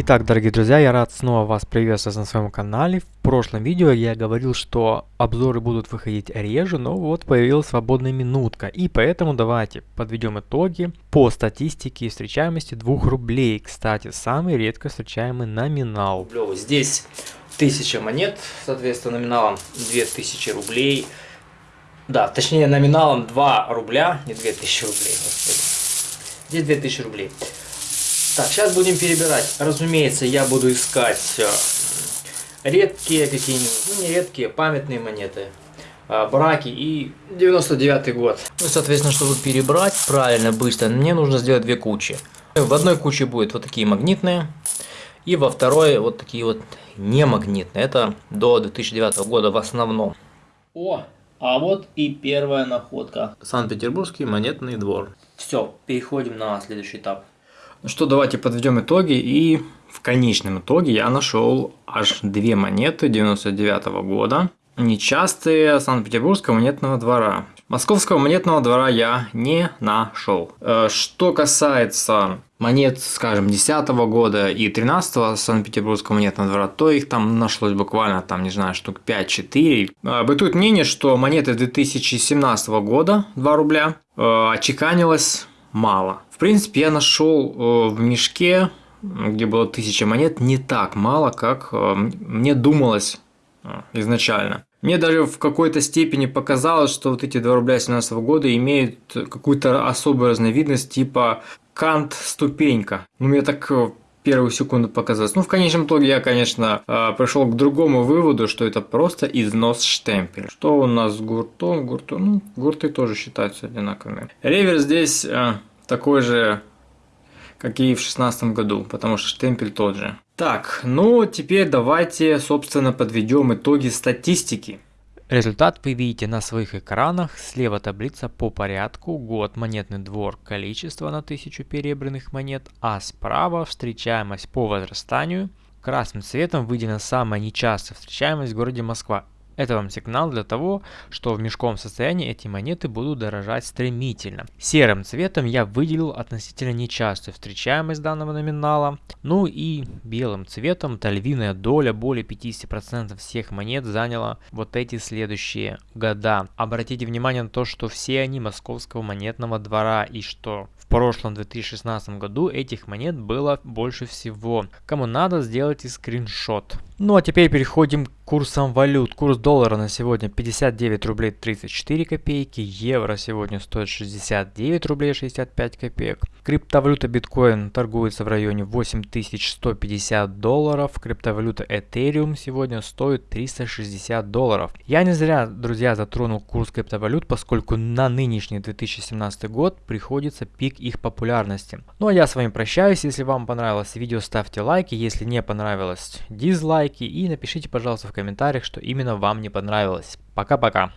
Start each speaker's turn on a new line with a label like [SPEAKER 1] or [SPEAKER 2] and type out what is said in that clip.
[SPEAKER 1] Итак, дорогие друзья, я рад снова вас приветствовать на своем канале. В прошлом видео я говорил, что обзоры будут выходить реже, но вот появилась свободная минутка. И поэтому давайте подведем итоги по статистике встречаемости 2 рублей. Кстати, самый редко встречаемый номинал.
[SPEAKER 2] Здесь 1000 монет, соответственно, номиналом 2000 рублей. Да, точнее номиналом 2 рубля, не 2000 рублей, господи. Здесь 2000 рублей. Так, сейчас будем перебирать. Разумеется, я буду искать э, редкие какие-нибудь, ну не редкие, памятные монеты, э, браки и 99 год. Ну, соответственно, чтобы перебрать правильно, быстро, мне нужно сделать две кучи. В одной куче будет вот такие магнитные, и во второй вот такие вот не магнитные. Это до 2009 года в основном. О, а вот и первая находка. Санкт-Петербургский монетный двор. Все, переходим на следующий этап. Ну что, давайте подведем итоги. И в конечном итоге я нашел аж две монеты 99 -го года. Нечастые Санкт-Петербургского монетного двора. Московского монетного двора я не нашел. Э, что касается монет, скажем, 10 -го года и 13 Санкт-Петербургского монетного двора, то их там нашлось буквально, там, не знаю, штук 5-4. Э, бытует мнение, что монеты 2017 года, 2 рубля, э, очеканилось мало. В принципе, я нашел э, в мешке, где было 1000 монет, не так мало, как э, мне думалось э, изначально. Мне даже в какой-то степени показалось, что вот эти 2 рубля 17 года имеют какую-то особую разновидность типа кант ступенька. Ну, мне так первую секунду показалось. Ну, в конечном итоге я, конечно, пришел к другому выводу, что это просто износ штемпеля. Что у нас с гуртом? Гуртом, ну, гурты тоже считаются одинаковыми. Ревер здесь такой же, как и в шестнадцатом году, потому что штемпель тот же. Так, ну теперь давайте, собственно, подведем итоги статистики.
[SPEAKER 1] Результат вы видите на своих экранах. Слева таблица по порядку, год, монетный двор, количество на 1000 перебранных монет, а справа встречаемость по возрастанию. Красным цветом выделена самая нечастая встречаемость в городе Москва. Это вам сигнал для того, что в мешковом состоянии эти монеты будут дорожать стремительно. Серым цветом я выделил относительно нечастую встречаемость данного номинала. Ну и белым цветом, то львиная доля, более 50% всех монет заняла вот эти следующие года. Обратите внимание на то, что все они московского монетного двора и что в прошлом 2016 году этих монет было больше всего. Кому надо, сделайте скриншот. Ну а теперь переходим к курсам валют. Курс доллара на сегодня 59 рублей 34 копейки, евро сегодня стоит 69 рублей 65 копеек. Криптовалюта биткоин торгуется в районе 8150 долларов, криптовалюта Ethereum сегодня стоит 360 долларов. Я не зря, друзья, затронул курс криптовалют, поскольку на нынешний 2017 год приходится пик их популярности. Ну а я с вами прощаюсь, если вам понравилось видео ставьте лайки, если не понравилось дизлайки и напишите пожалуйста в комментариях, что именно вам не понравилось. Пока-пока.